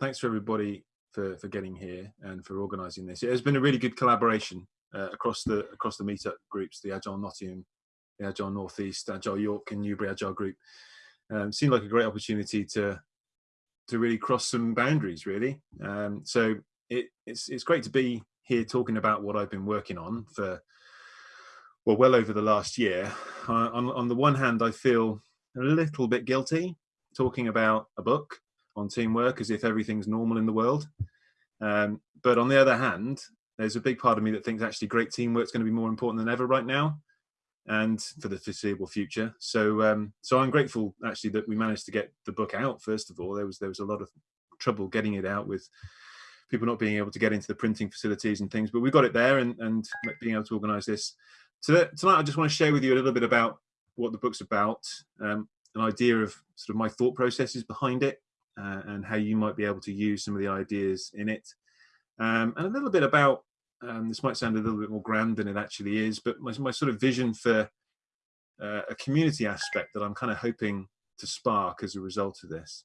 thanks for everybody for, for getting here and for organising this. It has been a really good collaboration uh, across the across the meetup groups, the Agile Nottingham, the Agile Northeast, Agile York and Newbury Agile Group. Um, seemed like a great opportunity to to really cross some boundaries, really. Um, so it, it's it's great to be here talking about what I've been working on for well, well over the last year. Uh, on on the one hand, I feel a little bit guilty talking about a book on teamwork as if everything's normal in the world. Um, but on the other hand, there's a big part of me that thinks actually great teamwork is going to be more important than ever right now and for the foreseeable future. So um, so I'm grateful actually that we managed to get the book out first of all. There was there was a lot of trouble getting it out with people not being able to get into the printing facilities and things, but we got it there and, and being able to organize this. So that, tonight I just want to share with you a little bit about what the book's about, um, an idea of sort of my thought processes behind it uh, and how you might be able to use some of the ideas in it. Um, and a little bit about, um, this might sound a little bit more grand than it actually is, but my, my sort of vision for uh, a community aspect that I'm kind of hoping to spark as a result of this.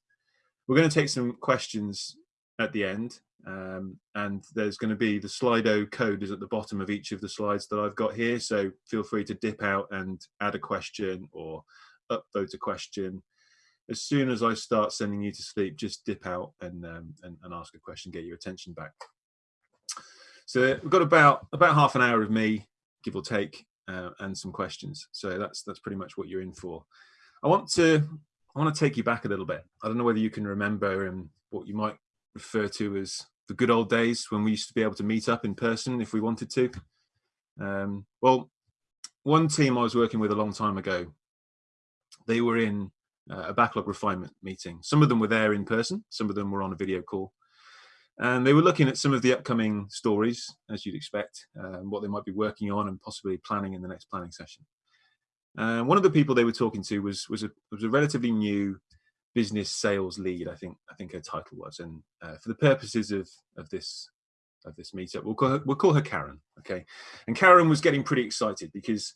We're going to take some questions at the end um, and there's going to be the Slido code is at the bottom of each of the slides that I've got here. So feel free to dip out and add a question or upvote a question. As soon as I start sending you to sleep, just dip out and, um, and, and ask a question, get your attention back. So we've got about about half an hour of me, give or take, uh, and some questions. So that's that's pretty much what you're in for. I want to I want to take you back a little bit. I don't know whether you can remember and what you might refer to as the good old days when we used to be able to meet up in person if we wanted to. Um, well, one team I was working with a long time ago, they were in uh, a backlog refinement meeting. Some of them were there in person, some of them were on a video call. And they were looking at some of the upcoming stories, as you'd expect, um, what they might be working on and possibly planning in the next planning session. And one of the people they were talking to was was a, was a relatively new business sales lead. I think I think her title was, and uh, for the purposes of of this of this meetup, we'll call her, we'll call her Karen. Okay, and Karen was getting pretty excited because,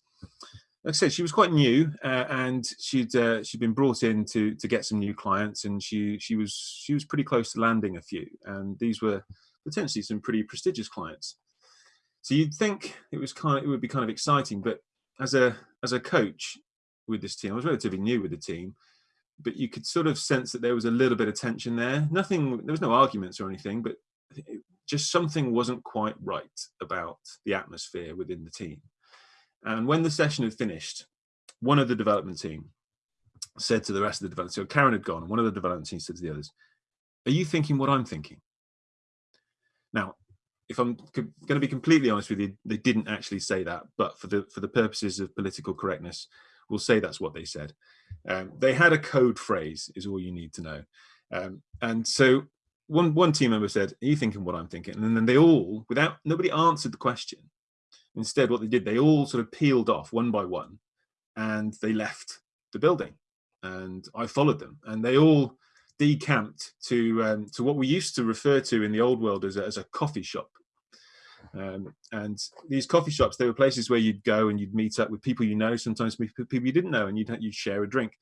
like I said, she was quite new uh, and she'd uh, she'd been brought in to to get some new clients, and she she was she was pretty close to landing a few, and these were potentially some pretty prestigious clients. So you'd think it was kind of, it would be kind of exciting, but as a as a coach with this team, I was relatively new with the team but you could sort of sense that there was a little bit of tension there. Nothing, there was no arguments or anything, but it, just something wasn't quite right about the atmosphere within the team. And when the session had finished, one of the development team said to the rest of the development team, so Karen had gone, one of the development team said to the others, are you thinking what I'm thinking? Now, if I'm going to be completely honest with you, they didn't actually say that, but for the for the purposes of political correctness, we'll say that's what they said. Um, they had a code phrase, is all you need to know. Um, and so one one team member said, "Are you thinking what I'm thinking?" And then they all, without nobody answered the question. Instead, what they did, they all sort of peeled off one by one, and they left the building. And I followed them, and they all decamped to um, to what we used to refer to in the old world as a, as a coffee shop. Um, and these coffee shops, they were places where you'd go and you'd meet up with people you know, sometimes people you didn't know, and you'd, you'd share a drink.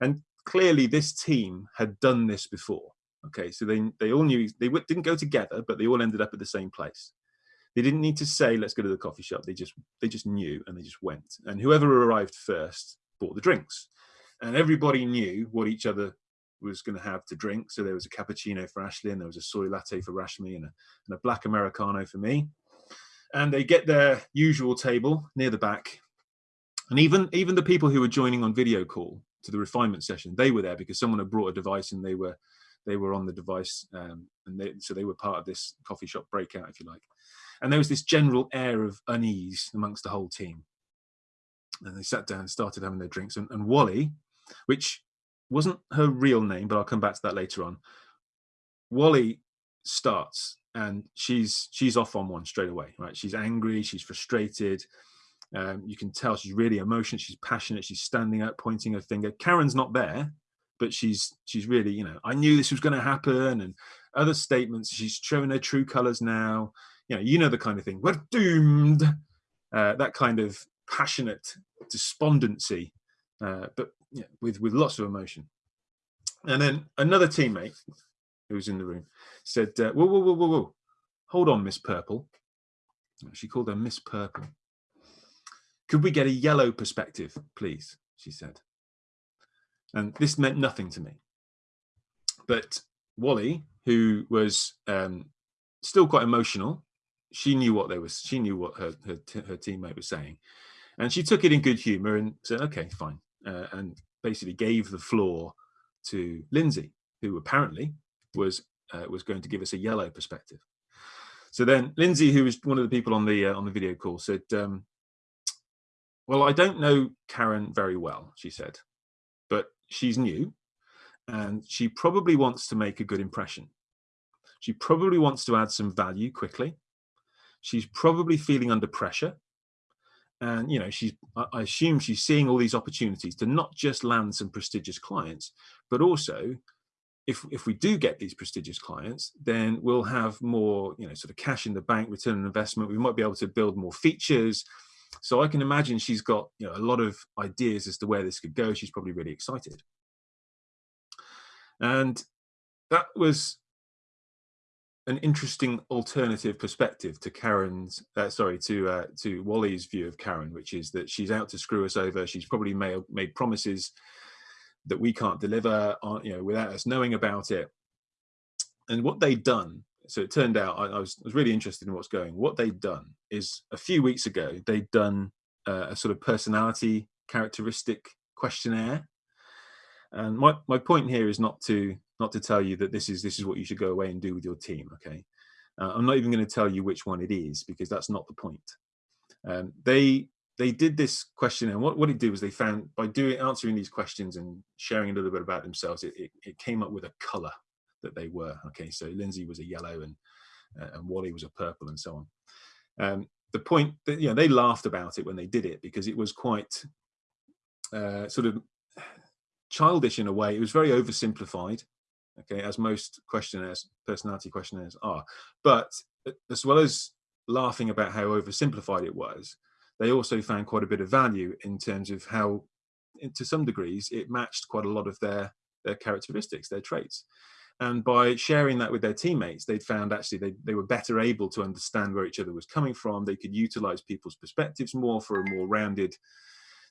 And clearly this team had done this before. Okay, so they, they all knew, they didn't go together, but they all ended up at the same place. They didn't need to say, let's go to the coffee shop. They just, they just knew and they just went. And whoever arrived first bought the drinks. And everybody knew what each other was going to have to drink. So there was a cappuccino for Ashley and there was a soy latte for Rashmi and a, and a black Americano for me and they get their usual table near the back. And even, even the people who were joining on video call to the refinement session, they were there because someone had brought a device and they were, they were on the device. Um, and they, so they were part of this coffee shop breakout, if you like. And there was this general air of unease amongst the whole team. And they sat down and started having their drinks. And, and Wally, which wasn't her real name, but I'll come back to that later on. Wally starts and she's she's off on one straight away right she's angry she's frustrated um, you can tell she's really emotional she's passionate she's standing up pointing her finger karen's not there but she's she's really you know i knew this was going to happen and other statements she's showing her true colors now you know you know the kind of thing we're doomed uh, that kind of passionate despondency uh, but yeah, with with lots of emotion and then another teammate who was in the room, said, uh, whoa, whoa, whoa, whoa, whoa, hold on, Miss Purple. She called her Miss Purple. Could we get a yellow perspective, please? She said. And this meant nothing to me. But Wally, who was um, still quite emotional, she knew what they was. She knew what her her, her teammate was saying, and she took it in good humour and said, "Okay, fine," uh, and basically gave the floor to Lindsay, who apparently was uh, was going to give us a yellow perspective. So then Lindsay, who was one of the people on the uh, on the video call, said, um, "Well, I don't know Karen very well," she said, "but she's new, and she probably wants to make a good impression. She probably wants to add some value quickly. She's probably feeling under pressure." And you know, she's I assume she's seeing all these opportunities to not just land some prestigious clients, but also if if we do get these prestigious clients, then we'll have more, you know, sort of cash in the bank, return on investment. We might be able to build more features. So I can imagine she's got, you know, a lot of ideas as to where this could go. She's probably really excited. And that was an interesting alternative perspective to Karen's, uh, sorry, to uh, to Wally's view of Karen, which is that she's out to screw us over. She's probably made made promises that we can't deliver on, you know, without us knowing about it. And what they'd done, so it turned out, I, I, was, I was, really interested in what's going. What they'd done is a few weeks ago, they'd done uh, a sort of personality characteristic questionnaire. And my, my point here is not to not to tell you that this is this is what you should go away and do with your team. Okay, uh, I'm not even going to tell you which one it is because that's not the point. Um, they they did this question and what, what it did was they found by doing answering these questions and sharing a little bit about themselves it, it, it came up with a color that they were okay so lindsay was a yellow and uh, and wally was a purple and so on um, the point that you know they laughed about it when they did it because it was quite uh, sort of childish in a way it was very oversimplified okay as most questionnaires personality questionnaires are but as well as laughing about how oversimplified it was they also found quite a bit of value in terms of how, to some degrees, it matched quite a lot of their, their characteristics, their traits. And by sharing that with their teammates, they'd found actually they, they were better able to understand where each other was coming from. They could utilize people's perspectives more for a more rounded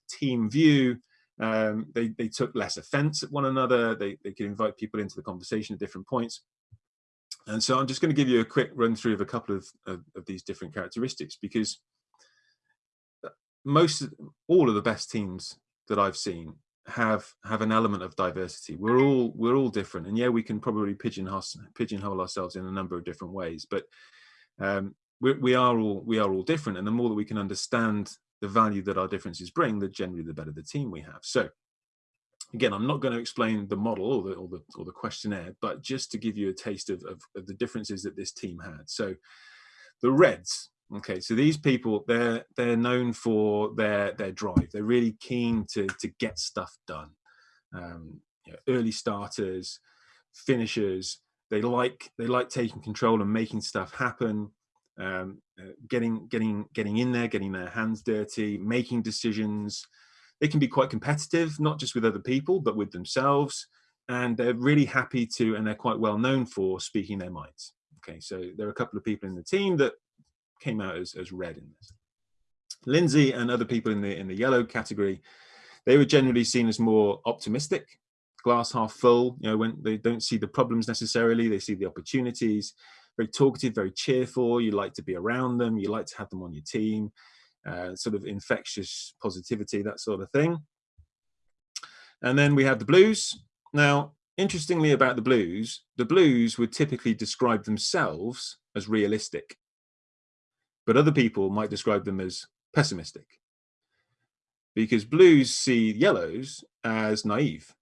team view. Um, they, they took less offense at one another. They, they could invite people into the conversation at different points. And so I'm just going to give you a quick run through of a couple of, of, of these different characteristics because most all of the best teams that I've seen have have an element of diversity. We're all we're all different, and yeah, we can probably pigeonhole pigeonhole ourselves in a number of different ways, but um, we, we are all we are all different, and the more that we can understand the value that our differences bring, the generally the better the team we have. So again, I'm not going to explain the model or the or the or the questionnaire, but just to give you a taste of, of, of the differences that this team had. So the Reds Okay, so these people, they're they're known for their their drive. They're really keen to to get stuff done. Um, you know, early starters, finishers. They like they like taking control and making stuff happen. Um, uh, getting getting getting in there, getting their hands dirty, making decisions. They can be quite competitive, not just with other people, but with themselves. And they're really happy to, and they're quite well known for speaking their minds. Okay, so there are a couple of people in the team that came out as, as red in this. Lindsay and other people in the in the yellow category, they were generally seen as more optimistic, glass half full. You know, when they don't see the problems necessarily, they see the opportunities. Very talkative, very cheerful. You like to be around them. You like to have them on your team. Uh, sort of infectious positivity, that sort of thing. And then we have the blues. Now, interestingly about the blues, the blues would typically describe themselves as realistic but other people might describe them as pessimistic because blues see yellows as naive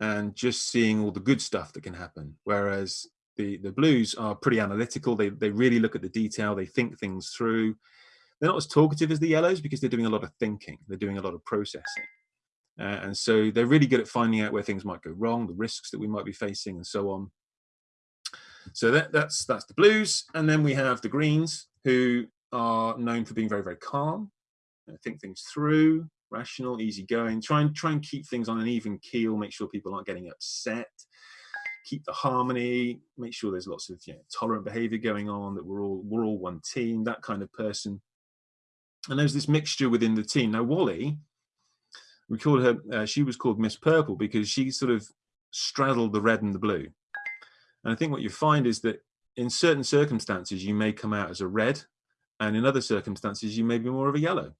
and just seeing all the good stuff that can happen whereas the the blues are pretty analytical they they really look at the detail they think things through they're not as talkative as the yellows because they're doing a lot of thinking they're doing a lot of processing uh, and so they're really good at finding out where things might go wrong the risks that we might be facing and so on so that, that's that's the blues, and then we have the greens, who are known for being very very calm, think things through, rational, easygoing. Try and try and keep things on an even keel. Make sure people aren't getting upset. Keep the harmony, make sure there's lots of you know, tolerant behavior going on, that we're all we're all one team, that kind of person. And there's this mixture within the team. Now, Wally, we called her, uh, she was called Miss Purple because she sort of straddled the red and the blue. And I think what you find is that in certain circumstances, you may come out as a red, and in other circumstances, you may be more of a yellow.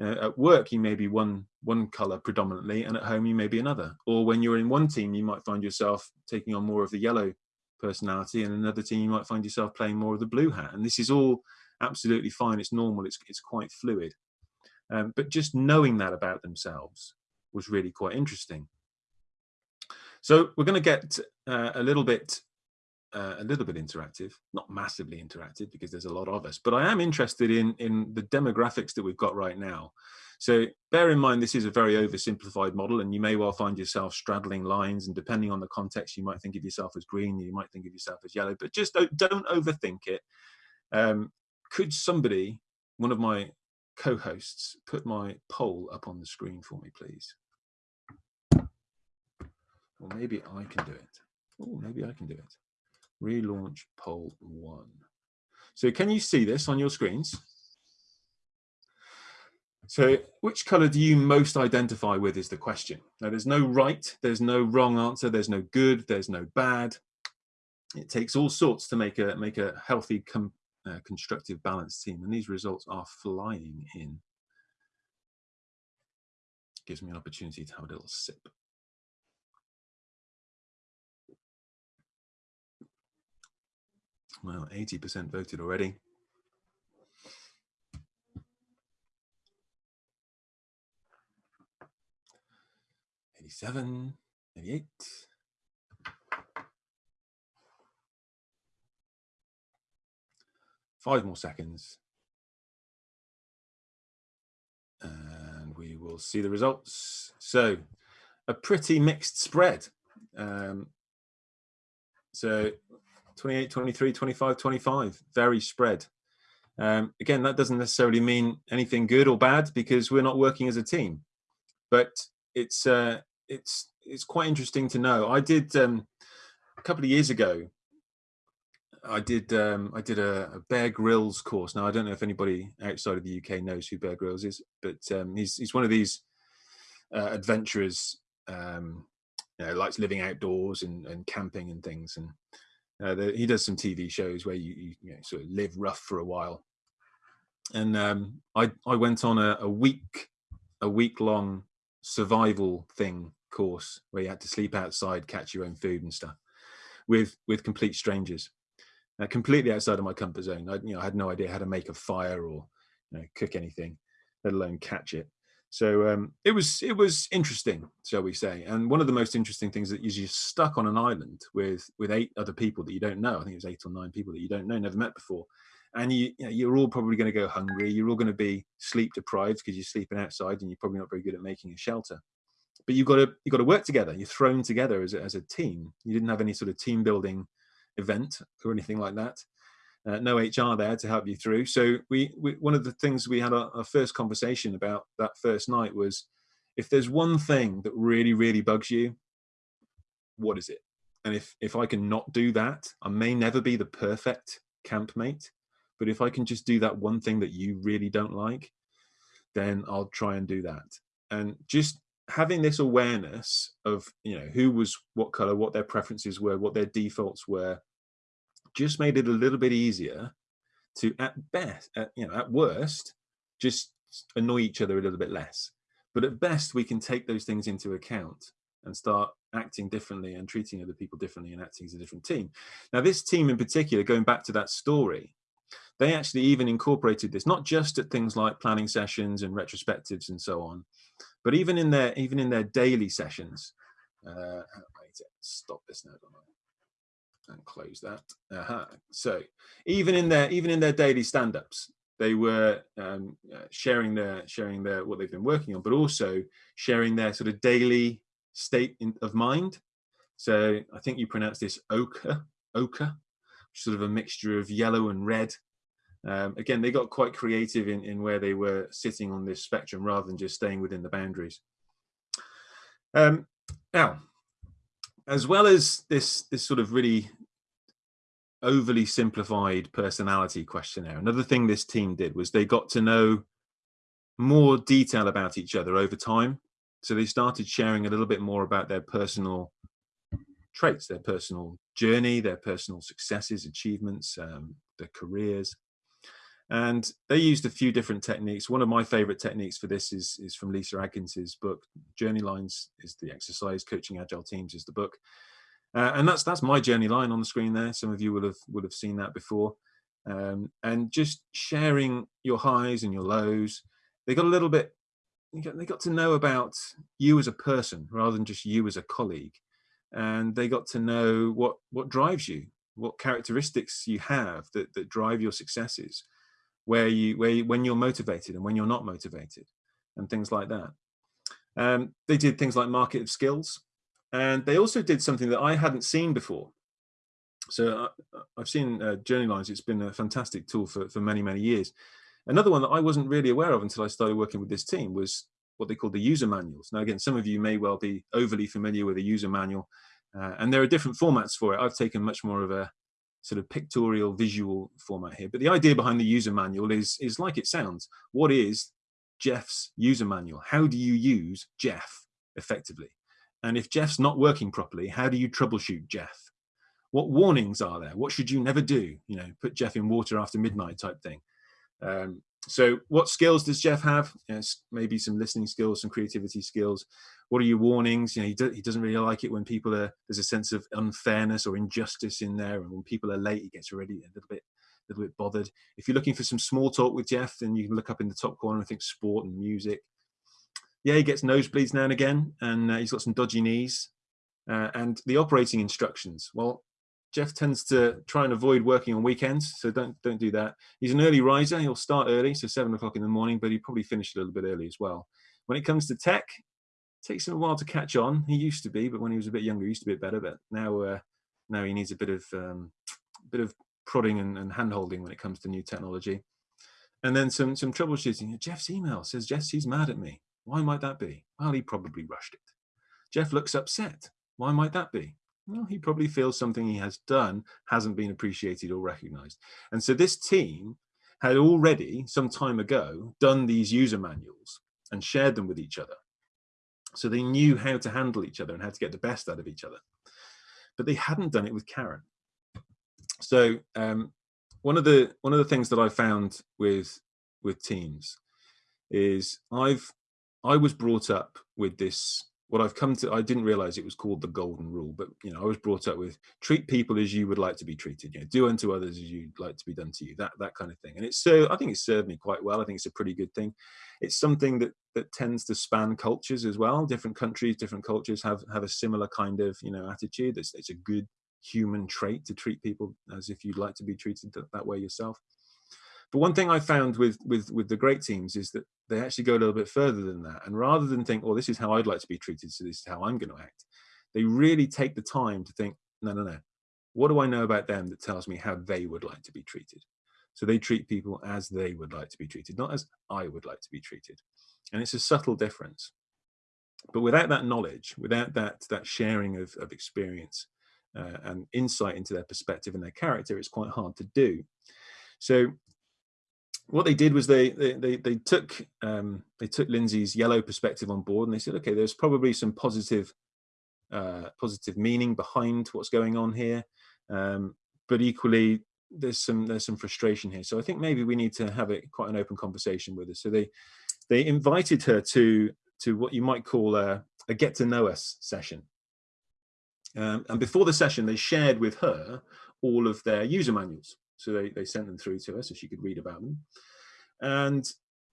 Uh, at work, you may be one one color predominantly, and at home, you may be another. Or when you're in one team, you might find yourself taking on more of the yellow personality, and another team, you might find yourself playing more of the blue hat. And this is all absolutely fine. It's normal. It's it's quite fluid. Um, but just knowing that about themselves was really quite interesting. So we're going to get uh, a little bit uh, a little bit interactive, not massively interactive because there's a lot of us, but I am interested in, in the demographics that we've got right now. So bear in mind, this is a very oversimplified model and you may well find yourself straddling lines and depending on the context, you might think of yourself as green, you might think of yourself as yellow, but just don't, don't overthink it. Um, could somebody, one of my co-hosts, put my poll up on the screen for me, please? Or maybe I can do it. Oh, maybe I can do it relaunch poll one. So can you see this on your screens? So which color do you most identify with is the question. Now there's no right, there's no wrong answer, there's no good, there's no bad. It takes all sorts to make a make a healthy, uh, constructive, balanced team. And these results are flying in. Gives me an opportunity to have a little sip. Well, 80% voted already. Eighty-seven, eighty-eight. Five more seconds. And we will see the results. So a pretty mixed spread. Um, so 28, 23, 25, 25, very spread. Um, again, that doesn't necessarily mean anything good or bad because we're not working as a team, but it's uh, it's it's quite interesting to know. I did um, a couple of years ago. I did um, I did a, a, Bear Grylls course. Now I don't know if anybody outside of the UK knows who Bear Grylls is, but um, he's he's one of these uh, adventurers. Um, you know, likes living outdoors and, and camping and things. And uh, the, he does some TV shows where you, you, you know, sort of live rough for a while. And um, I I went on a, a week a week long survival thing course where you had to sleep outside, catch your own food and stuff with with complete strangers, uh, completely outside of my comfort zone. I you know I had no idea how to make a fire or you know, cook anything, let alone catch it. So um, it was it was interesting, shall we say? And one of the most interesting things that is you're stuck on an island with with eight other people that you don't know. I think it was eight or nine people that you don't know, never met before, and you, you know, you're all probably going to go hungry. You're all going to be sleep deprived because you're sleeping outside, and you're probably not very good at making a shelter. But you've got to you've got to work together. You're thrown together as a, as a team. You didn't have any sort of team building event or anything like that uh, no HR there to help you through. So we, we one of the things we had our, our, first conversation about that first night was, if there's one thing that really really bugs you, what is it? And if if I can not do that, I may never be the perfect campmate, but if I can just do that one thing that you really don't like, then I'll try and do that. And just having this awareness of you know who was what color, what their preferences were, what their defaults were, just made it a little bit easier to at best at, you know at worst just annoy each other a little bit less. But at best we can take those things into account and start acting differently and treating other people differently and acting as a different team. Now this team in particular going back to that story they actually even incorporated this not just at things like planning sessions and retrospectives and so on but even in their even in their daily sessions. Uh, stop this now and close that. Uh -huh. So even in their even in their daily stand-ups, they were um, uh, sharing their sharing their what they've been working on, but also sharing their sort of daily state in, of mind. So I think you pronounce this ochre, ochre, sort of a mixture of yellow and red. Um, again, they got quite creative in, in where they were sitting on this spectrum rather than just staying within the boundaries. Um, now, as well as this this sort of really overly simplified personality questionnaire, another thing this team did was they got to know more detail about each other over time. So they started sharing a little bit more about their personal traits, their personal journey, their personal successes, achievements, um, their careers. And they used a few different techniques. One of my favorite techniques for this is, is from Lisa Adkins's book. Journey Lines is the exercise, Coaching Agile Teams is the book. Uh, and that's that's my journey line on the screen there. Some of you will have would have seen that before. Um, and just sharing your highs and your lows. They got a little bit, they got to know about you as a person rather than just you as a colleague. And they got to know what, what drives you, what characteristics you have that, that drive your successes where you where you, when you're motivated and when you're not motivated and things like that. Um, they did things like market of skills and they also did something that i hadn't seen before. So uh, i've seen uh, journey lines. It's been a fantastic tool for, for many many years. Another one that i wasn't really aware of until i started working with this team was what they call the user manuals. Now again some of you may well be overly familiar with a user manual uh, and there are different formats for it. I've taken much more of a sort of pictorial visual format here. But the idea behind the user manual is, is like it sounds. What is Jeff's user manual? How do you use Jeff effectively? And if Jeff's not working properly, how do you troubleshoot Jeff? What warnings are there? What should you never do? You know, put Jeff in water after midnight type thing. Um, so what skills does Jeff have? Maybe some listening skills, some creativity skills. What are your warnings? You know, he, do, he doesn't really like it when people are, there's a sense of unfairness or injustice in there. And when people are late, he gets already a little bit, a little bit bothered. If you're looking for some small talk with Jeff, then you can look up in the top corner I think sport and music. Yeah, he gets nosebleeds now and again, and uh, he's got some dodgy knees. Uh, and the operating instructions. Well, Jeff tends to try and avoid working on weekends, so don't don't do that. He's an early riser. He'll start early, so seven o'clock in the morning, but he probably finish a little bit early as well. When it comes to tech, takes him a while to catch on. He used to be, but when he was a bit younger, he used to be better. But now, uh, now he needs a bit of um, bit of prodding and, and hand holding when it comes to new technology. And then some some troubleshooting. Jeff's email says Jeff he's mad at me. Why might that be? Well, he probably rushed it. Jeff looks upset. Why might that be? well, he probably feels something he has done hasn't been appreciated or recognized. And so this team had already, some time ago, done these user manuals and shared them with each other. So they knew how to handle each other and how to get the best out of each other. But they hadn't done it with Karen. So um, one of the one of the things that I found with with teams is I've I was brought up with this what I've come to, I didn't realize it was called the golden rule, but you know, I was brought up with treat people as you would like to be treated, you know, do unto others as you'd like to be done to you, that, that kind of thing. And it's so, I think it served me quite well. I think it's a pretty good thing. It's something that, that tends to span cultures as well. Different countries, different cultures have, have a similar kind of, you know, attitude. It's, it's a good human trait to treat people as if you'd like to be treated that, that way yourself. But one thing I found with with with the great teams is that they actually go a little bit further than that. And rather than think, "Oh, this is how I'd like to be treated, so this is how I'm going to act," they really take the time to think, "No, no, no. What do I know about them that tells me how they would like to be treated?" So they treat people as they would like to be treated, not as I would like to be treated. And it's a subtle difference. But without that knowledge, without that that sharing of, of experience uh, and insight into their perspective and their character, it's quite hard to do. So what they did was they they they, they took um, they took Lindsay's yellow perspective on board and they said, okay, there's probably some positive uh, positive meaning behind what's going on here, um, but equally there's some there's some frustration here. So I think maybe we need to have a quite an open conversation with her. So they they invited her to to what you might call a, a get to know us session. Um, and before the session, they shared with her all of their user manuals. So they, they sent them through to her so she could read about them. And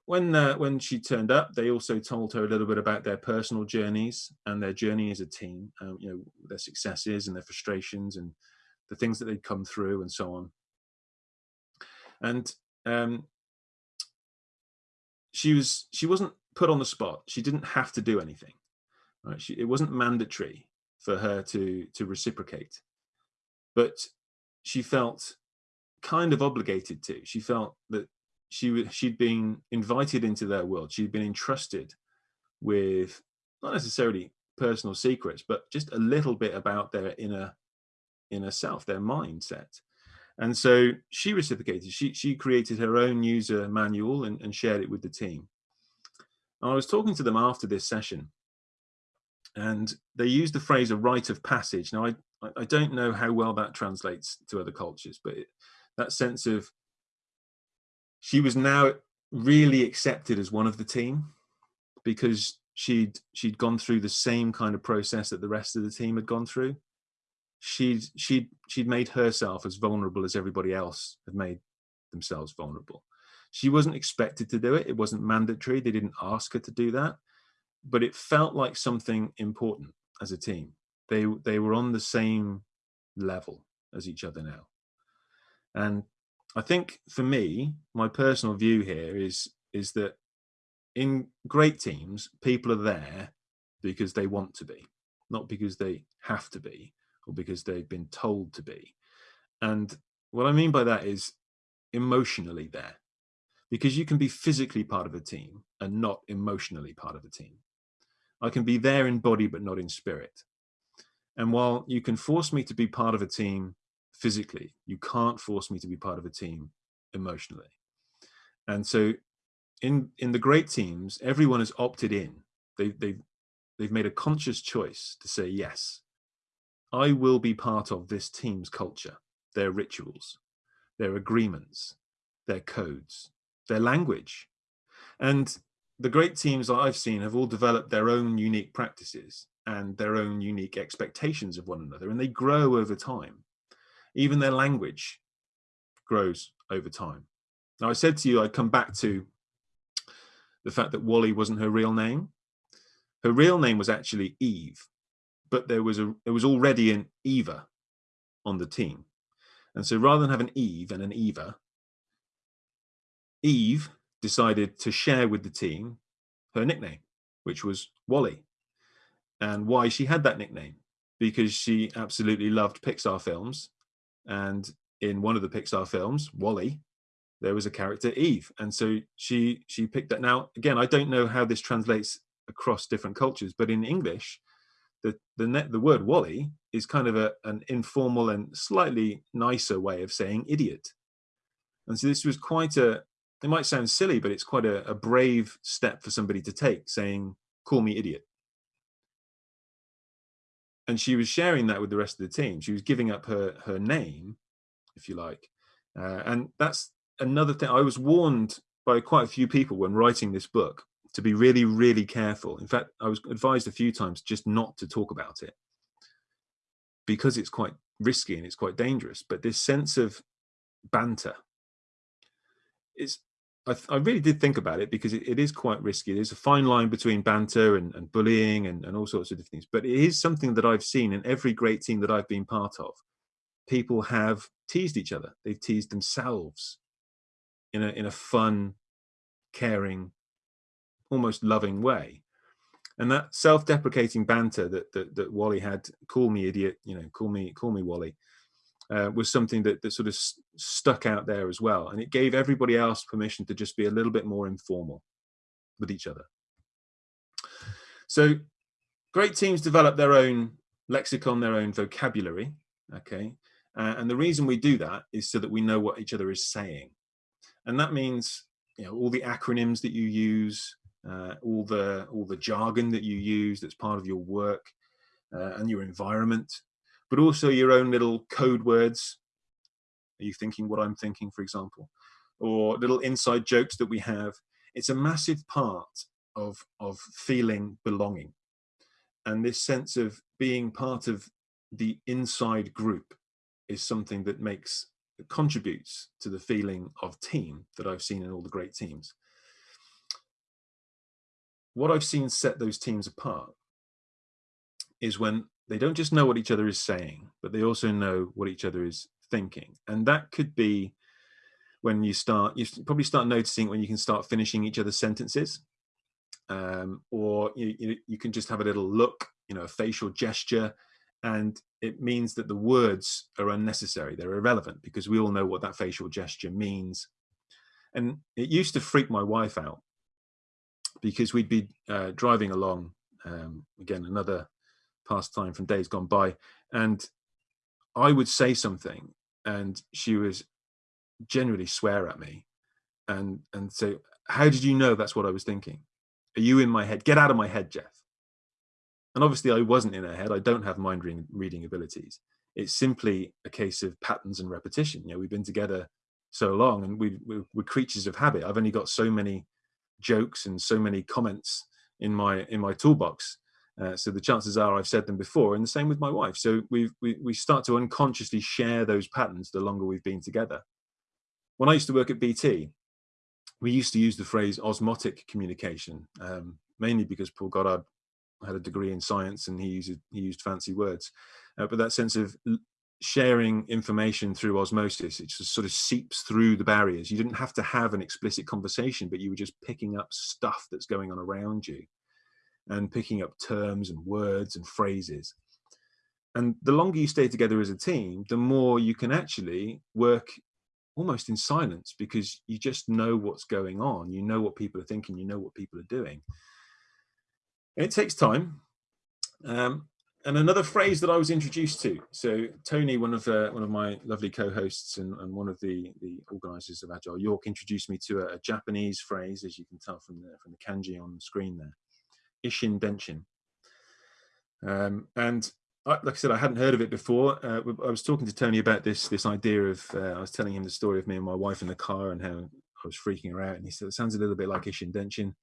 when uh, when she turned up, they also told her a little bit about their personal journeys and their journey as a team, um, you know, their successes and their frustrations and the things that they'd come through and so on. And um, she was she wasn't put on the spot. She didn't have to do anything. Right? She, it wasn't mandatory for her to to reciprocate, but she felt kind of obligated to. She felt that she she'd been invited into their world. She'd been entrusted with not necessarily personal secrets, but just a little bit about their inner inner self, their mindset. And so she reciprocated. She she created her own user manual and, and shared it with the team. I was talking to them after this session, and they used the phrase "a rite of passage." Now I I don't know how well that translates to other cultures, but it, that sense of she was now really accepted as one of the team because she'd she'd gone through the same kind of process that the rest of the team had gone through she'd she'd she'd made herself as vulnerable as everybody else had made themselves vulnerable. She wasn't expected to do it. It wasn't mandatory. They didn't ask her to do that. But it felt like something important as a team. They they were on the same level as each other now. And i think for me my personal view here is is that in great teams people are there because they want to be not because they have to be or because they've been told to be. And what I mean by that is emotionally there, because you can be physically part of a team and not emotionally part of a team. I can be there in body, but not in spirit. And while you can force me to be part of a team physically, you can't force me to be part of a team emotionally. And so in, in the great teams, everyone has opted in. They, they've, they've made a conscious choice to say, yes, I will be part of this team's culture, their rituals, their agreements, their codes, their language. And the great teams that I've seen have all developed their own unique practices and their own unique expectations of one another, and they grow over time. Even their language grows over time. Now, I said to you, I'd come back to the fact that Wally wasn't her real name. Her real name was actually Eve, but there was a there was already an Eva on the team. And so rather than have an Eve and an Eva, Eve decided to share with the team her nickname, which was Wally. And why she had that nickname? Because she absolutely loved Pixar films. And in one of the Pixar films, WALL-E, there was a character Eve. And so she she picked that. Now, again, I don't know how this translates across different cultures, but in English, the the net the word wally is kind of a, an informal and slightly nicer way of saying idiot. And so this was quite a it might sound silly but it's quite a, a brave step for somebody to take saying call me idiot. And she was sharing that with the rest of the team. She was giving up her her name if you like. Uh, and that's another thing. I was warned by quite a few people when writing this book to be really, really careful. In fact, I was advised a few times just not to talk about it because it's quite risky and it's quite dangerous. But this sense of banter is, I, I really did think about it because it, it is quite risky. There's a fine line between banter and, and bullying and, and all sorts of different things. But it is something that I've seen in every great team that I've been part of. People have teased each other. They've teased themselves in a in a fun, caring, almost loving way. And that self-deprecating banter that, that, that Wally had, call me idiot, you know, call me call me Wally, uh, was something that, that sort of stuck out there as well. And it gave everybody else permission to just be a little bit more informal with each other. So great teams develop their own lexicon, their own vocabulary, okay? Uh, and the reason we do that is so that we know what each other is saying. And that means, you know, all the acronyms that you use, uh, all the all the jargon that you use that's part of your work uh, and your environment, but also your own little code words. Are you thinking what I'm thinking, for example, or little inside jokes that we have? It's a massive part of of feeling belonging, and this sense of being part of the inside group is something that makes contributes to the feeling of team that I've seen in all the great teams what I've seen set those teams apart is when they don't just know what each other is saying, but they also know what each other is thinking. And that could be when you start, you probably start noticing when you can start finishing each other's sentences. Um, or you, you, you can just have a little look, you know, a facial gesture, and it means that the words are unnecessary. They're irrelevant because we all know what that facial gesture means. And it used to freak my wife out because we'd be uh, driving along Um, again, another pastime from days gone by. And I would say something and she was generally swear at me and and say, how did you know that's what I was thinking? Are you in my head? Get out of my head, Jeff. And obviously I wasn't in her head. I don't have mind reading abilities. It's simply a case of patterns and repetition. You know, we've been together so long and we, we, we're creatures of habit. I've only got so many jokes and so many comments in my in my toolbox. Uh, so the chances are I've said them before and the same with my wife. So we we, we start to unconsciously share those patterns the longer we've been together. When I used to work at BT, we used to use the phrase osmotic communication, um, mainly because Paul Goddard had a degree in science and he used, he used fancy words. Uh, but that sense of sharing information through osmosis, it just sort of seeps through the barriers. You didn't have to have an explicit conversation, but you were just picking up stuff that's going on around you and picking up terms and words and phrases. And the longer you stay together as a team, the more you can actually work almost in silence because you just know what's going on. You know what people are thinking, you know what people are doing. And it takes time. Um, and another phrase that I was introduced to. So Tony, one of one of my lovely co-hosts and, and, one of the the organisers of Agile York, introduced me to a, a, Japanese phrase, as you can tell from the from the kanji on the screen there, Isshin Denshin. Um, and I, like I said, I hadn't heard of it before. Uh, I was talking to Tony about this this idea of. Uh, I was telling him the story of me and my wife in the car and how I was freaking her out, and he said it sounds a little bit like Isshin Denshin.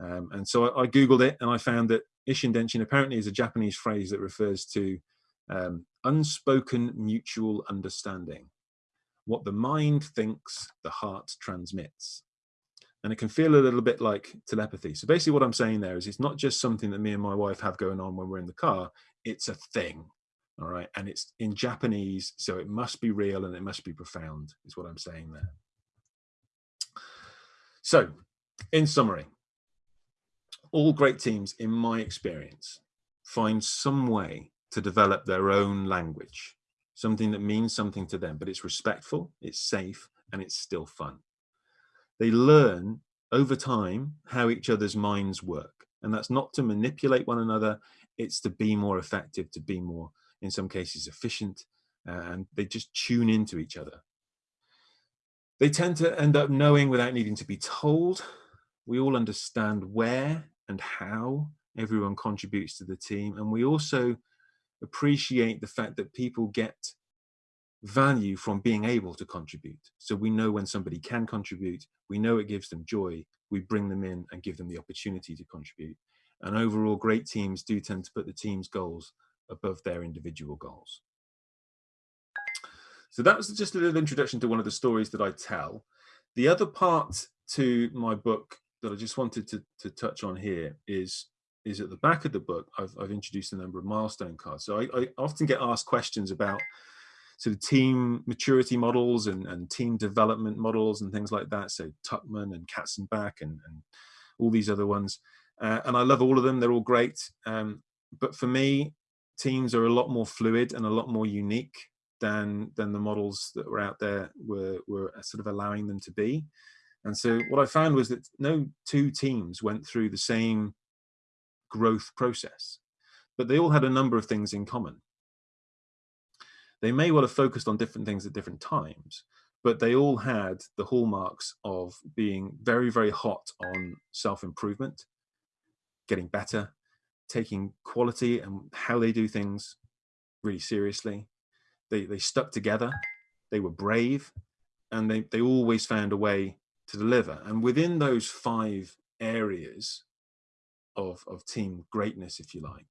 Um, and so I, I, googled it and I found that Isshin Denshin apparently is a Japanese phrase that refers to um, unspoken mutual understanding. What the mind thinks, the heart transmits. And it can feel a little bit like telepathy. So basically what I'm saying there is it's not just something that me and my wife have going on when we're in the car, it's a thing. All right. And it's in Japanese, so it must be real and it must be profound, is what I'm saying there. So, in summary, all great teams, in my experience, find some way to develop their own language, something that means something to them, but it's respectful, it's safe, and it's still fun. They learn over time how each other's minds work. And that's not to manipulate one another, it's to be more effective, to be more, in some cases, efficient, and they just tune into each other. They tend to end up knowing without needing to be told. We all understand where and how everyone contributes to the team. And we also appreciate the fact that people get value from being able to contribute. So we know when somebody can contribute, we know it gives them joy, we bring them in and give them the opportunity to contribute. And overall, great teams do tend to put the team's goals above their individual goals. So that was just a little introduction to one of the stories that I tell. The other part to my book that I just wanted to, to touch on here is is at the back of the book, I've, I've introduced a number of milestone cards. So I, I, often get asked questions about sort of team maturity models and, and team development models and things like that. So Tuckman and Katzenbach and, and all these other ones. Uh, and I love all of them. They're all great. Um, but for me, teams are a lot more fluid and a lot more unique than than the models that were out there were, were sort of allowing them to be. And so what I found was that no two teams went through the same growth process, but they all had a number of things in common. They may well have focused on different things at different times, but they all had the hallmarks of being very, very hot on self-improvement, getting better, taking quality and how they do things really seriously. They, they stuck together, they were brave, and they, they always found a way to deliver. And within those five areas of, of team greatness, if you like,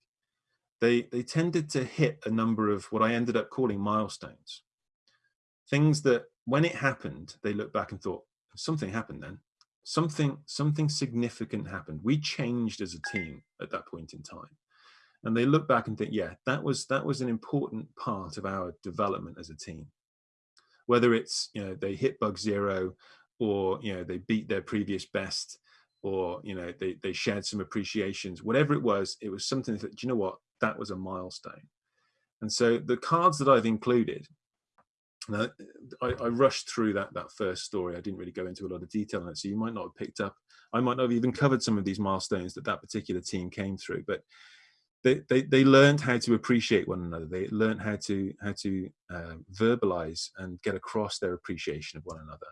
they, they tended to hit a number of what I ended up calling milestones. Things that when it happened, they looked back and thought, something happened then. Something, something significant happened. We changed as a team at that point in time. And they look back and think, yeah, that was, that was an important part of our development as a team. Whether it's, you know, they hit bug zero or you know they beat their previous best or you know they, they shared some appreciations whatever it was it was something that do you know what that was a milestone and so the cards that i've included now, I, I, rushed through that that first story. I didn't really go into a lot of detail on it, so you might not have picked up. I might not have even covered some of these milestones that that particular team came through, but they they, they learned how to appreciate one another. They learned how to how to uh, verbalize and get across their appreciation of one another.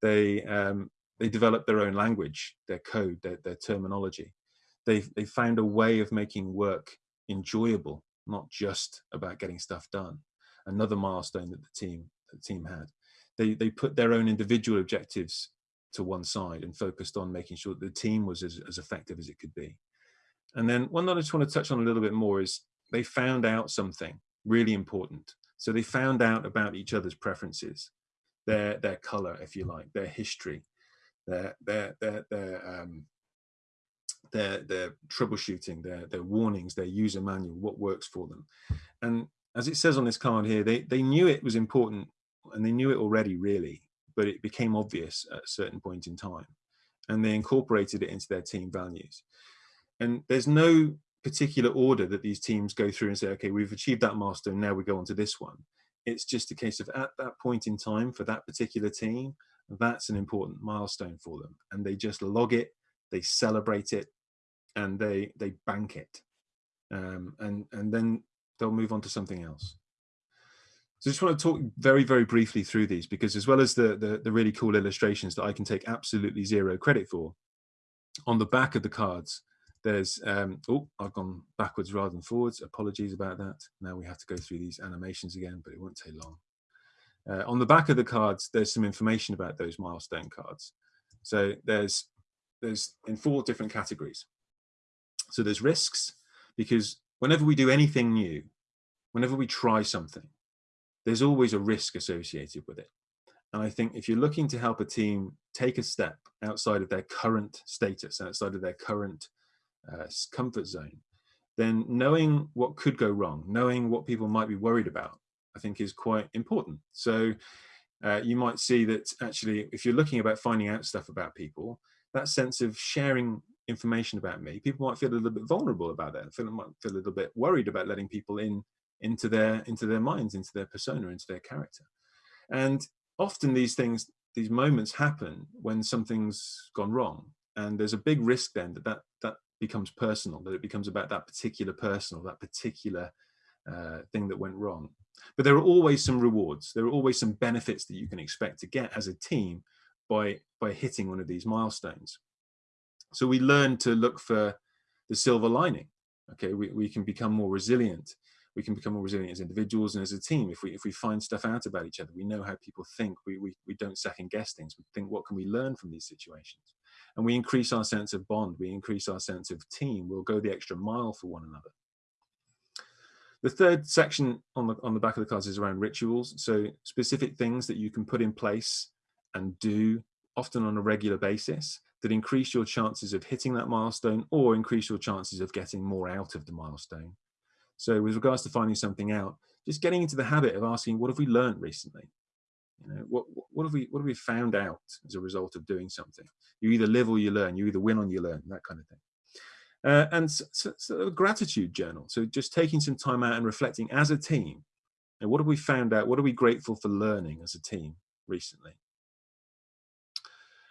They um, they developed their own language, their code, their, their terminology. They they found a way of making work enjoyable, not just about getting stuff done another milestone that the team the team had. They they put their own individual objectives to one side and focused on making sure that the team was as, as effective as it could be. And then one that I just want to touch on a little bit more is they found out something really important. So they found out about each other's preferences, their their color, if you like, their history, their their their their um, their, their troubleshooting, their, their warnings, their user manual, what works for them. And as it says on this card here, they, they knew it was important and they knew it already really, but it became obvious at a certain point in time and they incorporated it into their team values. And there's no particular order that these teams go through and say, okay, we've achieved that milestone, now we go on to this one. It's just a case of at that point in time for that particular team, that's an important milestone for them. And they just log it, they celebrate it, and they they bank it. Um, and, and then they'll move on to something else. So I just want to talk very, very briefly through these because as well as the, the, the, really cool illustrations that I can take absolutely zero credit for, on the back of the cards, there's, um, oh, I've gone backwards rather than forwards. Apologies about that. Now we have to go through these animations again, but it won't take long. Uh, on the back of the cards, there's some information about those milestone cards. So there's, there's in four different categories. So there's risks, because whenever we do anything new, whenever we try something, there's always a risk associated with it. And I think if you're looking to help a team take a step outside of their current status, outside of their current uh, comfort zone, then knowing what could go wrong, knowing what people might be worried about, I think is quite important. So uh, you might see that actually, if you're looking about finding out stuff about people, that sense of sharing information about me, people might feel a little bit vulnerable about that. Feel might feel a little bit worried about letting people in into their into their minds, into their persona, into their character. And often these things, these moments happen when something's gone wrong, and there's a big risk then that that, that becomes personal, that it becomes about that particular person or that particular uh, thing that went wrong. But there are always some rewards. There are always some benefits that you can expect to get as a team by by hitting one of these milestones. So we learn to look for the silver lining. Okay, we, we can become more resilient. We can become more resilient as individuals and as a team. If we if we find stuff out about each other, we know how people think. We we, we don't second guess things. We think what can we learn from these situations, and we increase our sense of bond. We increase our sense of team. We'll go the extra mile for one another. The third section on the on the back of the cards is around rituals. So specific things that you can put in place and do often on a regular basis that increase your chances of hitting that milestone or increase your chances of getting more out of the milestone. So with regards to finding something out, just getting into the habit of asking, what have we learned recently? You know, what, what have we what have we found out as a result of doing something? You either live or you learn. You either win or you learn. That kind of thing. Uh, and so, so a gratitude journal. So just taking some time out and reflecting as a team. And what have we found out? What are we grateful for learning as a team recently?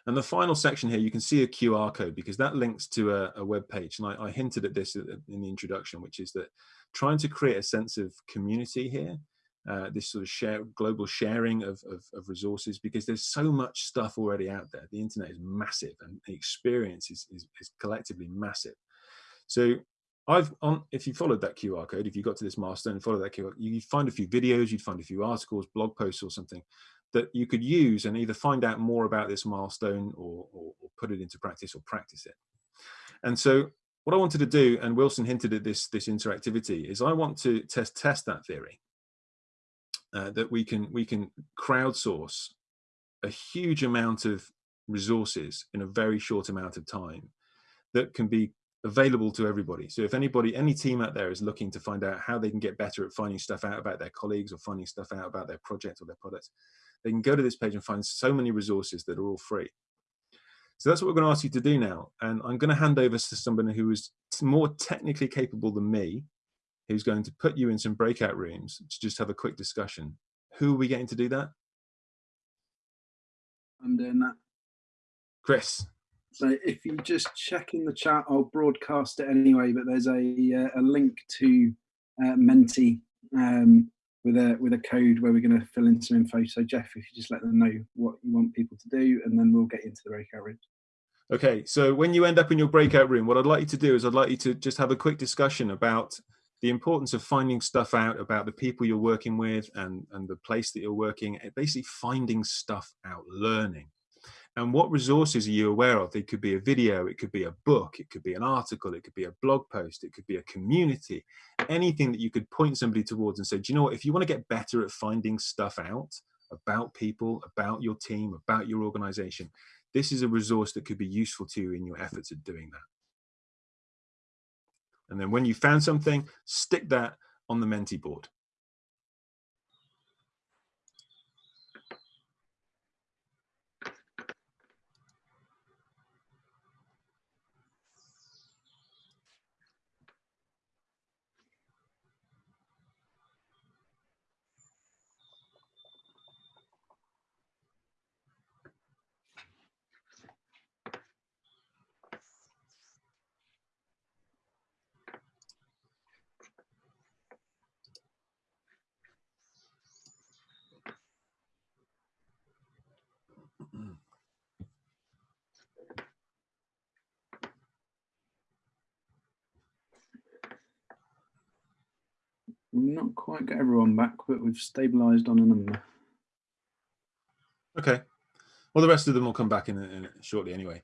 And the final section here, you can see a QR code because that links to a, a web page. And I, I, hinted at this in the introduction, which is that trying to create a sense of community here, uh, this sort of share, global sharing of, of, of, resources, because there's so much stuff already out there. The internet is massive and the experience is, is, is collectively massive. So I've on if you followed that QR code, if you got to this milestone and follow that QR, you'd find a few videos, you'd find a few articles, blog posts or something that you could use and either find out more about this milestone or, or, or, put it into practice or practice it. And so what I wanted to do, and Wilson hinted at this, this interactivity, is I want to test test that theory. Uh, that we can we can crowdsource a huge amount of resources in a very short amount of time that can be available to everybody. So if anybody, any team out there is looking to find out how they can get better at finding stuff out about their colleagues or finding stuff out about their project or their products, they can go to this page and find so many resources that are all free. So that's what we're going to ask you to do now. And I'm going to hand over to somebody who is more technically capable than me, who's going to put you in some breakout rooms to just have a quick discussion Who are we getting to do that? I'm doing that. Chris. So if you just check in the chat, I'll broadcast it anyway. But there's a uh, a link to uh, Menti um, with a with a code where we're going to fill in some info. So Jeff, if you just let them know what you want people to do, and then we'll get into the breakout rooms. Okay, so when you end up in your breakout room, what I'd like you to do is I'd like you to just have a quick discussion about the importance of finding stuff out about the people you're working with and, and the place that you're working, eh, basically finding stuff out, learning. And what resources are you aware of? It could be a video, it could be a book, it could be an article, it could be a blog post, it could be a community, anything that you could point somebody towards and say, do you know what, if you want to get better at finding stuff out about people, about your team, about your organization, this is a resource that could be useful to you in your efforts at doing that. And then when you found something, stick that on the Menti board. We've not quite got everyone back, but we've stabilised on a number. Okay. Well, the rest of them will come back in, in shortly anyway.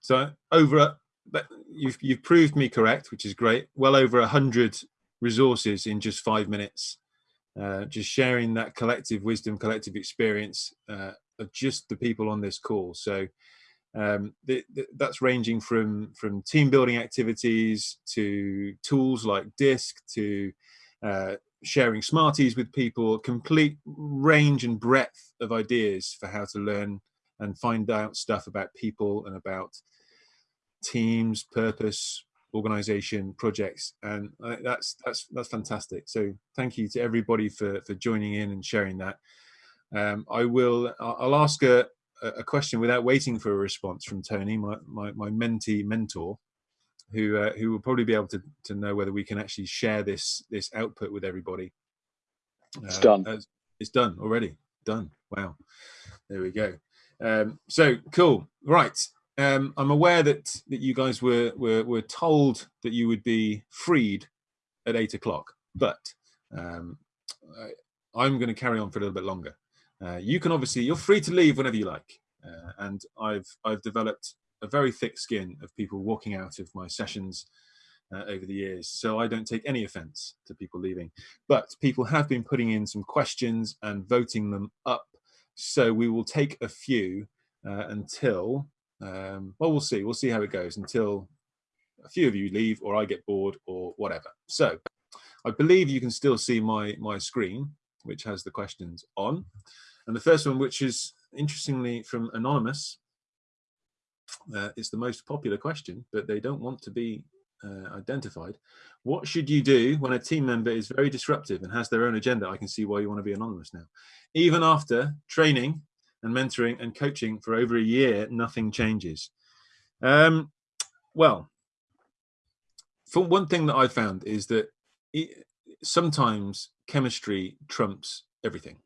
So over, but you've you've proved me correct, which is great. Well over a hundred resources in just five minutes. Uh, just sharing that collective wisdom, collective experience uh, of just the people on this call. So um, the, the, that's ranging from from team building activities to tools like Disc to uh, sharing Smarties with people, complete range and breadth of ideas for how to learn and find out stuff about people and about teams, purpose, organization, projects, and that's that's that's fantastic. So thank you to everybody for for joining in and sharing that. Um, I will. I'll ask a a question without waiting for a response from Tony, my my, my mentee mentor who uh, who will probably be able to to know whether we can actually share this this output with everybody. It's uh, done. it's done already. Done. Wow. There we go. Um, so cool. Right. Um, I'm aware that that you guys were were were told that you would be freed at eight o'clock, but um, I, am going to carry on for a little bit longer. Uh, you can obviously you're free to leave whenever you like, uh, and I've I've developed a very thick skin of people walking out of my sessions uh, over the years. So I don't take any offense to people leaving. But people have been putting in some questions and voting them up. So we will take a few uh, until, um, well, we'll see. We'll see how it goes until a few of you leave or I get bored or whatever. So I believe you can still see my, my screen, which has the questions on. And the first one, which is interestingly from Anonymous, uh, it's the most popular question, but they don't want to be uh, identified. What should you do when a team member is very disruptive and has their own agenda? I can see why you want to be anonymous now. Even after training and mentoring and coaching for over a year, nothing changes. Um, well, for one thing that I found is that it, sometimes chemistry trumps everything.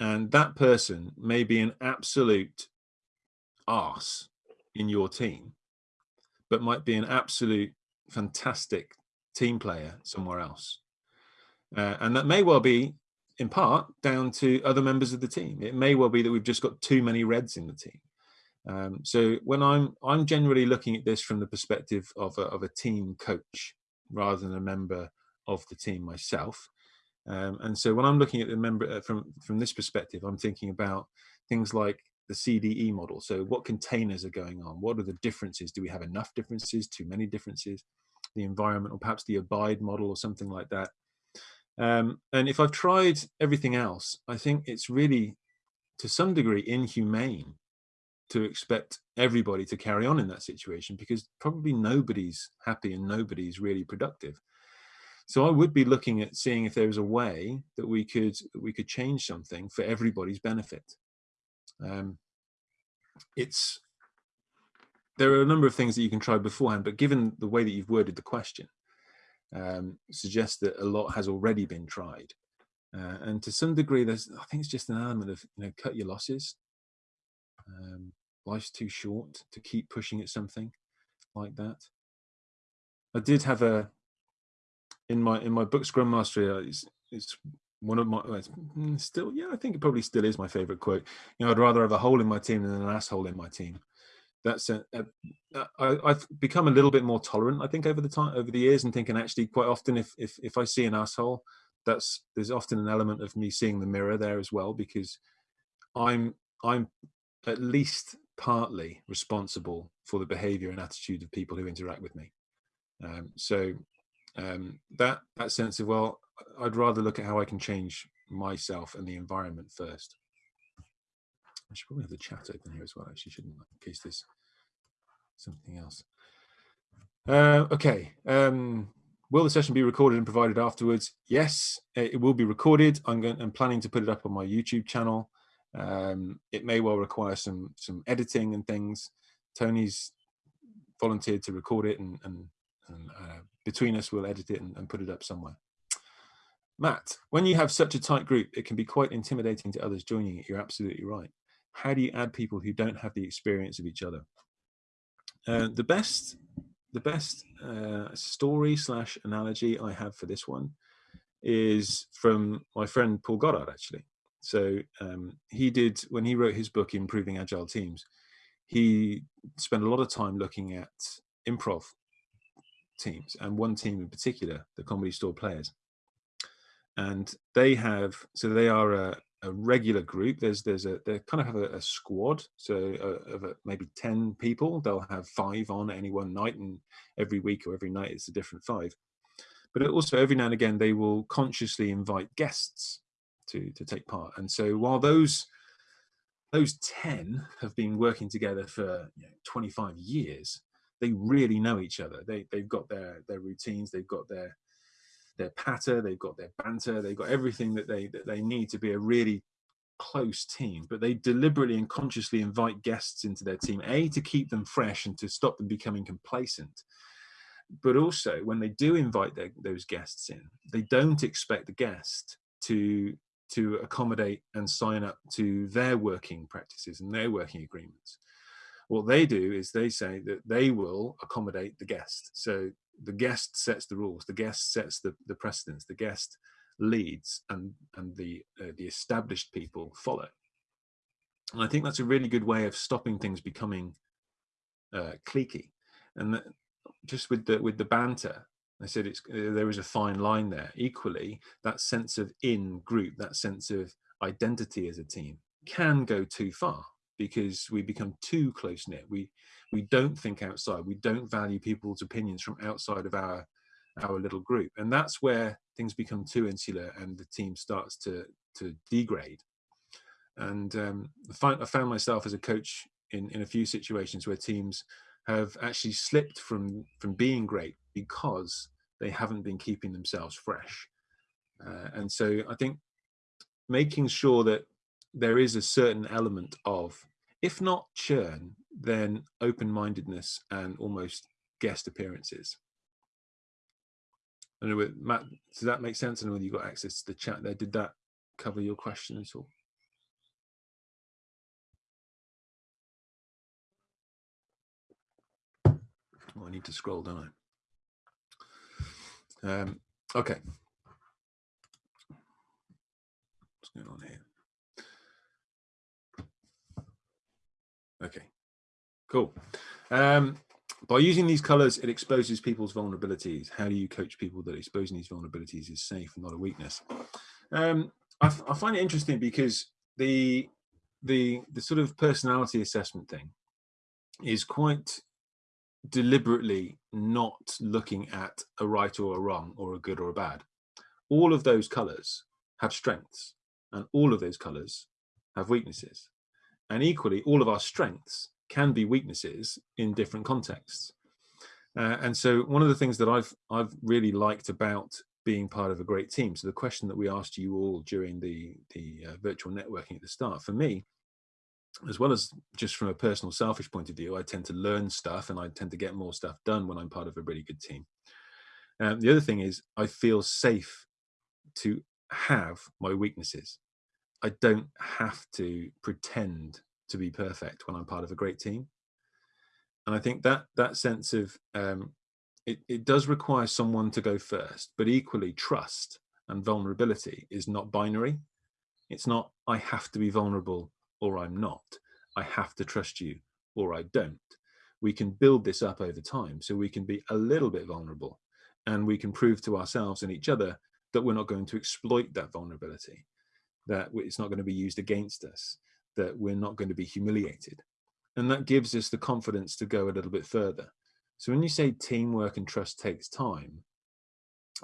And that person may be an absolute arse in your team, but might be an absolute fantastic team player somewhere else. Uh, and that may well be in part down to other members of the team. It may well be that we've just got too many reds in the team. Um, so when I'm I'm generally looking at this from the perspective of a, of a team coach rather than a member of the team myself. Um, and so when I'm looking at the member uh, from from this perspective, I'm thinking about things like the CDE model. So what containers are going on? What are the differences? Do we have enough differences? Too many differences? The environment or perhaps the abide model or something like that. Um, and if I've tried everything else, I think it's really to some degree inhumane to expect everybody to carry on in that situation because probably nobody's happy and nobody's really productive. So I would be looking at seeing if there was a way that we could we could change something for everybody's benefit. Um, it's there are a number of things that you can try beforehand, but given the way that you've worded the question, um, suggests that a lot has already been tried. Uh, and to some degree, there's I think it's just an element of you know cut your losses. Um, life's too short to keep pushing at something like that. I did have a in my in my book Scrum Mastery. Uh, it's, it's one of my mm, still yeah I think it probably still is my favorite quote. You know, I'd rather have a hole in my team than an asshole in my team. That's a, a, I, I've become a little bit more tolerant. I think over the time over the years and thinking actually quite often if if if I see an asshole, that's there's often an element of me seeing the mirror there as well because I'm I'm at least partly responsible for the behavior and attitude of people who interact with me. Um, so um, that that sense of well, I'd rather look at how I can change myself and the environment first. I should probably have the chat open here as well. Actually, shouldn't in case there's something else. Uh, okay. Um, will the session be recorded and provided afterwards? Yes, it will be recorded. I'm going. I'm planning to put it up on my YouTube channel. Um, it may well require some some editing and things. Tony's volunteered to record it and, and, and uh, between us we'll edit it and, and put it up somewhere. Matt, when you have such a tight group, it can be quite intimidating to others joining it. You're absolutely right. How do you add people who don't have the experience of each other? Uh, the best, the best uh, story slash analogy I have for this one is from my friend Paul Goddard, actually. So um, he did, when he wrote his book, Improving Agile Teams, he spent a lot of time looking at improv teams and one team in particular, the Comedy Store Players. And they have, so they are a, a regular group. There's, there's a, they kind of have a, a squad. So uh, of a, maybe 10 people, they'll have five on any one night and every week or every night it's a different five. But also every now and again, they will consciously invite guests to, to take part. And so while those, those 10 have been working together for you know, 25 years, they really know each other. They they've got their their routines, they've got their their patter, they've got their banter, they've got everything that they that they need to be a really close team. But they deliberately and consciously invite guests into their team, a to keep them fresh and to stop them becoming complacent. But also, when they do invite their, those guests in, they don't expect the guest to to accommodate and sign up to their working practices and their working agreements what they do is they say that they will accommodate the guest. So the guest sets the rules, the guest sets the, the precedence, the guest leads and, and the, uh, the established people follow. And I think that's a really good way of stopping things becoming uh, cliquey. And that, just with the, with the banter, I said it's, uh, there is a fine line there. Equally, that sense of in group, that sense of identity as a team can go too far because we become too close knit. We we don't think outside. We don't value people's opinions from outside of our our little group, and that's where things become too insular, and the team starts to to degrade. And um, I, found myself as a coach in in a few situations where teams have actually slipped from from being great because they haven't been keeping themselves fresh. Uh, and so I think making sure that there is a certain element of, if not churn, then open-mindedness and almost guest appearances. I know, Matt, does that make sense? I know whether you got access to the chat there. Did that cover your question at all? Oh, I need to scroll, don't I? Um, okay. What's going on here? Okay, cool. Um, by using these colors, it exposes people's vulnerabilities. How do you coach people that exposing these vulnerabilities is safe and not a weakness? Um, I, I find it interesting because the the the sort of personality assessment thing is quite deliberately not looking at a right or a wrong or a good or a bad. All of those colors have strengths and all of those colors have weaknesses. And equally, all of our strengths can be weaknesses in different contexts. Uh, and so one of the things that I've I've really liked about being part of a great team. So the question that we asked you all during the the uh, virtual networking at the start, for me, as well as just from a personal selfish point of view, I tend to learn stuff and I tend to get more stuff done when I'm part of a really good team. Um, the other thing is I feel safe to have my weaknesses. I don't have to pretend to be perfect when I'm part of a great team. And I think that that sense of um, it, it does require someone to go first, but equally trust and vulnerability is not binary. It's not, I have to be vulnerable or I'm not. I have to trust you or I don't. We can build this up over time so we can be a little bit vulnerable and we can prove to ourselves and each other that we're not going to exploit that vulnerability, that it's not going to be used against us, that we're not going to be humiliated. And that gives us the confidence to go a little bit further. So when you say teamwork and trust takes time,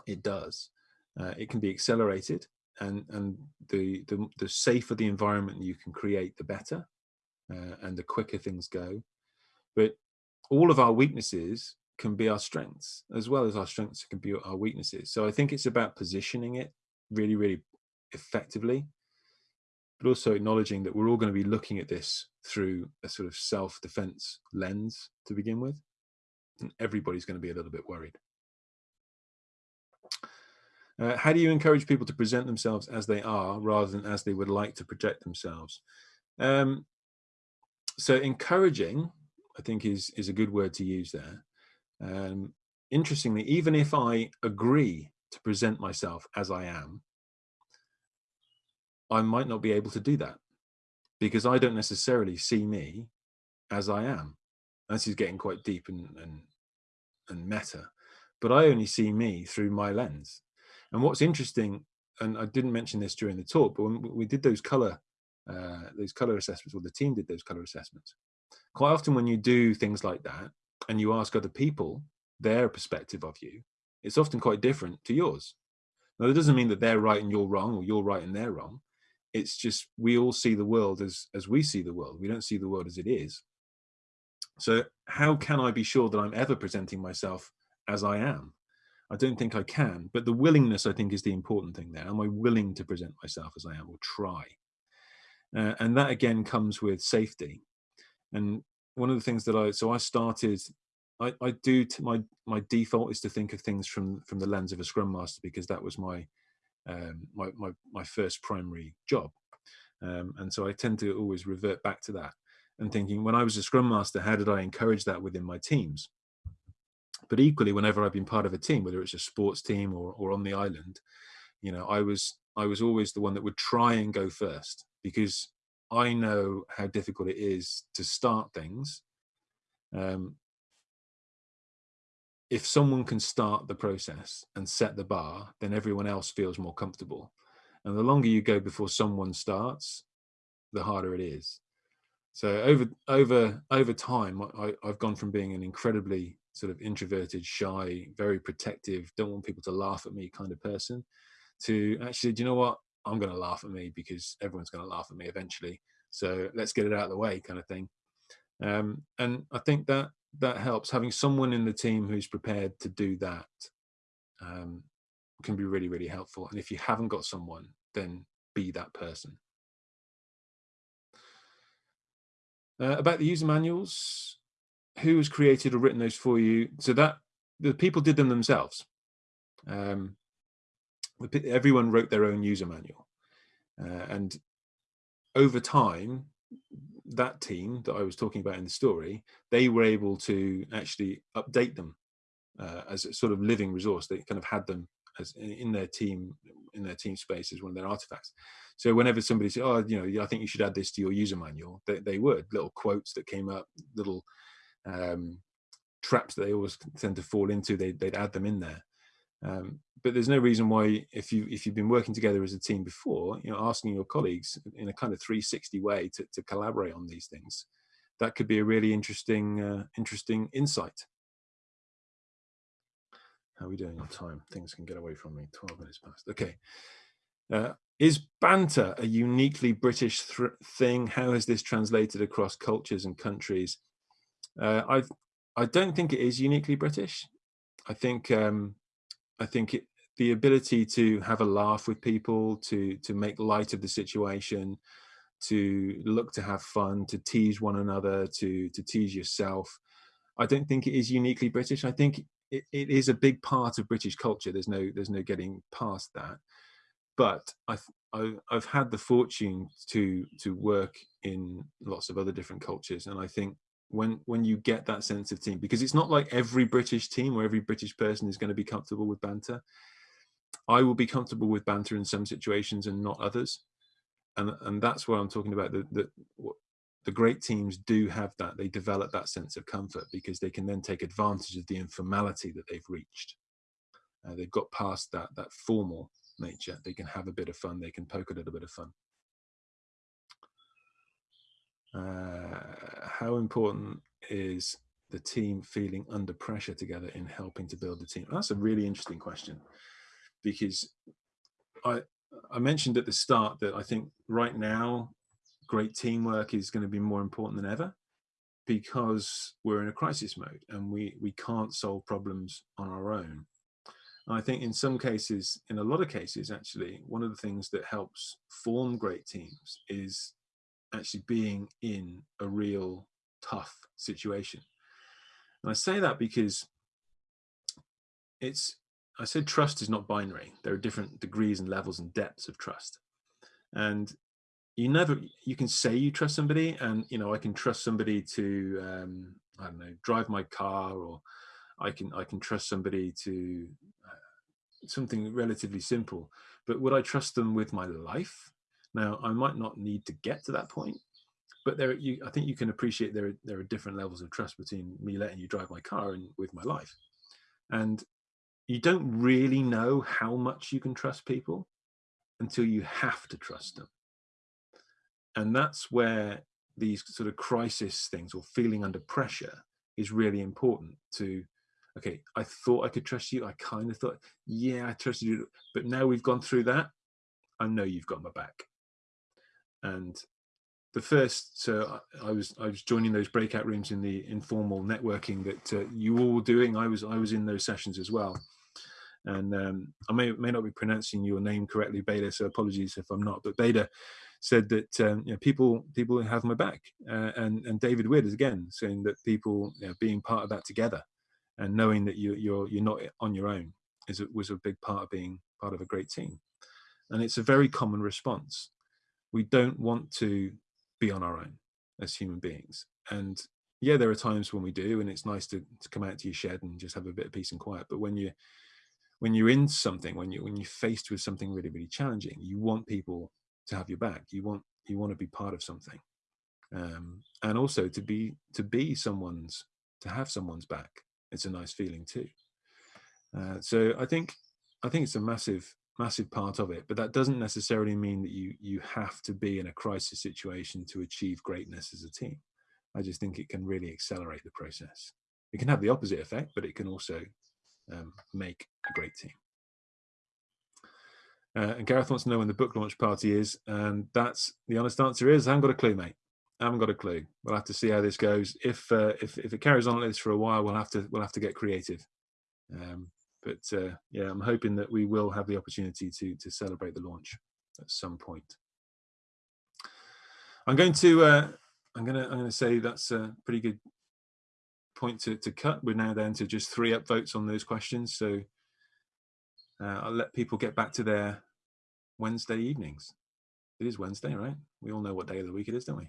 it does. Uh, it can be accelerated and, and the, the, the safer the environment you can create, the better uh, and the quicker things go. But all of our weaknesses can be our strengths as well as our strengths can be our weaknesses. So I think it's about positioning it really, really effectively, but also acknowledging that we're all going to be looking at this through a sort of self-defense lens to begin with and everybody's going to be a little bit worried. Uh, how do you encourage people to present themselves as they are rather than as they would like to project themselves? Um, so encouraging, I think is, is a good word to use there. Um, interestingly, even if I agree to present myself as I am, I might not be able to do that because I don't necessarily see me as I am this is getting quite deep and, and, and meta, but I only see me through my lens. And what's interesting, and I didn't mention this during the talk, but when we did those color, uh, those color assessments, or the team did those color assessments, quite often when you do things like that and you ask other people their perspective of you, it's often quite different to yours. Now, that doesn't mean that they're right and you're wrong, or you're right and they're wrong. It's just we all see the world as as we see the world. We don't see the world as it is. So how can I be sure that I'm ever presenting myself as I am? I don't think I can, but the willingness I think is the important thing there. Am I willing to present myself as I am or try? Uh, and that again comes with safety. And one of the things that I, so I started, I, I do, my, my default is to think of things from, from the lens of a scrum master because that was my, um, my, my, my first primary job. Um, and so I tend to always revert back to that and thinking when I was a scrum master, how did I encourage that within my teams? But equally, whenever I've been part of a team, whether it's a sports team or, or on the island, you know, I was I was always the one that would try and go first because I know how difficult it is to start things. Um, if someone can start the process and set the bar, then everyone else feels more comfortable. And the longer you go before someone starts, the harder it is. So over over over time, I, I've gone from being an incredibly sort of introverted, shy, very protective, don't want people to laugh at me kind of person, to actually, do you know what? I'm going to laugh at me because everyone's going to laugh at me eventually. So let's get it out of the way, kind of thing. Um, and I think that that helps. Having someone in the team who's prepared to do that um, can be really, really helpful. And if you haven't got someone, then be that person. Uh, about the user manuals, who has created or written those for you? So that the people did them themselves. Um, everyone wrote their own user manual. Uh, and over time, that team that I was talking about in the story, they were able to actually update them uh, as a sort of living resource. They kind of had them as in their team in their team space as one of their artifacts. So whenever somebody said, "Oh, you know, I think you should add this to your user manual," they, they would little quotes that came up, little um, traps that they always tend to fall into. They, would add them in there. Um, but there's no reason why, if you if you've been working together as a team before, you know, asking your colleagues in a kind of 360 way to, to collaborate on these things, that could be a really interesting uh, interesting insight. How are we doing on time? Things can get away from me. 12 minutes past. Okay. Uh, is banter a uniquely British thing? How has this translated across cultures and countries? Uh, I I don't think it is uniquely British. I think um, I think it, the ability to have a laugh with people, to to make light of the situation, to look to have fun, to tease one another, to to tease yourself. I don't think it is uniquely British. I think it, it is a big part of British culture. There's no there's no getting past that. But I've I've had the fortune to to work in lots of other different cultures, and I think when when you get that sense of team, because it's not like every British team or every British person is going to be comfortable with banter. I will be comfortable with banter in some situations and not others, and and that's what I'm talking about. The the the great teams do have that. They develop that sense of comfort because they can then take advantage of the informality that they've reached. Uh, they've got past that that formal nature. They can have a bit of fun. They can poke a little bit of fun. Uh, how important is the team feeling under pressure together in helping to build the team? That's a really interesting question because I I mentioned at the start that I think right now great teamwork is going to be more important than ever because we're in a crisis mode and we we can't solve problems on our own I think in some cases, in a lot of cases, actually, one of the things that helps form great teams is actually being in a real tough situation. And I say that because it's, I said trust is not binary. There are different degrees and levels and depths of trust. And you never, you can say you trust somebody and, you know, I can trust somebody to, um, I don't know, drive my car or I can, I can trust somebody to something relatively simple, but would I trust them with my life? Now, I might not need to get to that point, but there, you, I think you can appreciate there there are different levels of trust between me letting you drive my car and with my life. And you don't really know how much you can trust people until you have to trust them. And that's where these sort of crisis things or feeling under pressure is really important to okay, I thought I could trust you. I kind of thought, yeah, I trusted you. But now we've gone through that, I know you've got my back. And the first, so I was I was joining those breakout rooms in the informal networking that uh, you all were doing. I was I was in those sessions as well. And um, I may may not be pronouncing your name correctly, Beta. So apologies if I'm not. But Beta said that um, you know, people people have my back, uh, and and David Witt is again saying that people you know, being part of that together and knowing that you, you're you're not on your own is was a big part of being part of a great team and it's a very common response we don't want to be on our own as human beings. And yeah there are times when we do and it's nice to, to come out to your shed and just have a bit of peace and quiet. But when you when you're in something when you when you're faced with something really really challenging you want people to have your back. You want you want to be part of something. Um, and also to be to be someone's to have someone's back it's a nice feeling too. Uh, so I think I think it's a massive massive part of it, but that doesn't necessarily mean that you you have to be in a crisis situation to achieve greatness as a team. I just think it can really accelerate the process. It can have the opposite effect, but it can also um, make a great team. Uh, and Gareth wants to know when the book launch party is, and that's the honest answer is I haven't got a clue, mate. I haven't got a clue. We'll have to see how this goes. If uh, if if it carries on like this for a while, we'll have to we'll have to get creative. Um, but uh, yeah, I'm hoping that we will have the opportunity to to celebrate the launch at some point. I'm going to uh, I'm gonna I'm gonna say that's a pretty good point to to cut. We're now down to just three upvotes on those questions, so uh, I'll let people get back to their Wednesday evenings. It is Wednesday, right? We all know what day of the week it is, don't we?